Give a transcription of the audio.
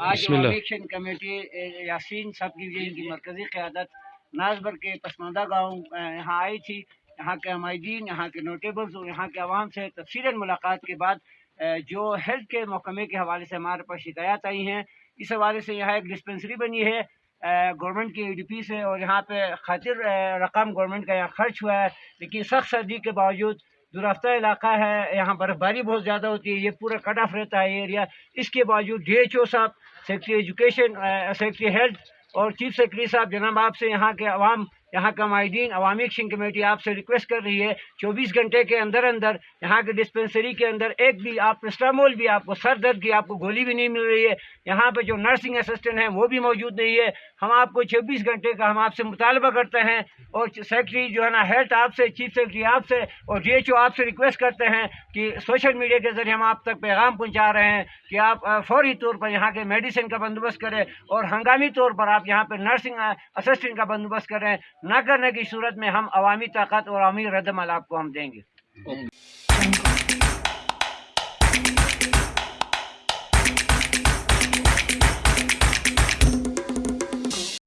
آج action committee Yasin صاحب کی ان کی مرکزی قیادت نازبر کے پسماندہ گاؤں یہاں آئی تھی یہاں کے عمائدین یہاں کے نوٹیبلز اور یہاں کے عوام سے تفصیل ملاقات کے بعد جو ہیلتھ کے محکمے کے حوالے سے ہمارے پاس شکایات آئی ہیں اس حوالے سے یہاں ایک ڈسپنسری بنی ہے گورنمنٹ کی ای ڈی پی سے اور یہاں پہ خاطر رقم گورنمنٹ کا یہاں خرچ ہوا ہے لیکن سخت سردی کے باوجود درافتہ علاقہ ہے، یہاں برف باری بہت زیادہ ہوتی ہے، یہ پورا کٹ آف رہتا ہے یہ ایریا اس کے باوجود ڈی ایچ او صاحب سیکٹری ایجوکیشن سیکٹری ہیلتھ اور چیف سیکرٹری صاحب، جناب آپ سے یہاں کے عوام یہاں کا معاہدین عوامی ایکشن کمیٹی آپ سے ریکویسٹ کر رہی ہے، چوبیس گھنٹے کے اندر اندر یہاں کے ڈسپنسری کے اندر ایک بھی آپ پرسٹامول بھی، آپ کو سر درد کی، آپ کو گولی بھی نہیں مل رہی ہے۔ یہاں پہ جو نرسنگ اسسٹنٹ ہیں وہ بھی موجود نہیں ہے۔ ہم آپ کو چوبیس گھنٹے کا ہم آپ سے مطالبہ کرتے ہیں اور سیکرٹری جو ہے نا ہیلتھ آپ سے، چیف سیکرٹری آپ سے اور ڈی ایچ او آپ سے ریکویسٹ کرتے ہیں کہ سوشل میڈیا کے ذریعے ہم آپ تک پیغام پہنچا رہے ہیں کہ آپ فوری طور پر یہاں کے میڈیسن کا بندوبست کریں اور ہنگامی طور پر آپ یہاں پہ نرسنگ اسسٹنٹ کا بندوبست کریں۔ نہ کرنے کی صورت میں ہم عوامی طاقت اور عوامی ردم عمل آپ کو ہم دیں گے۔ جی۔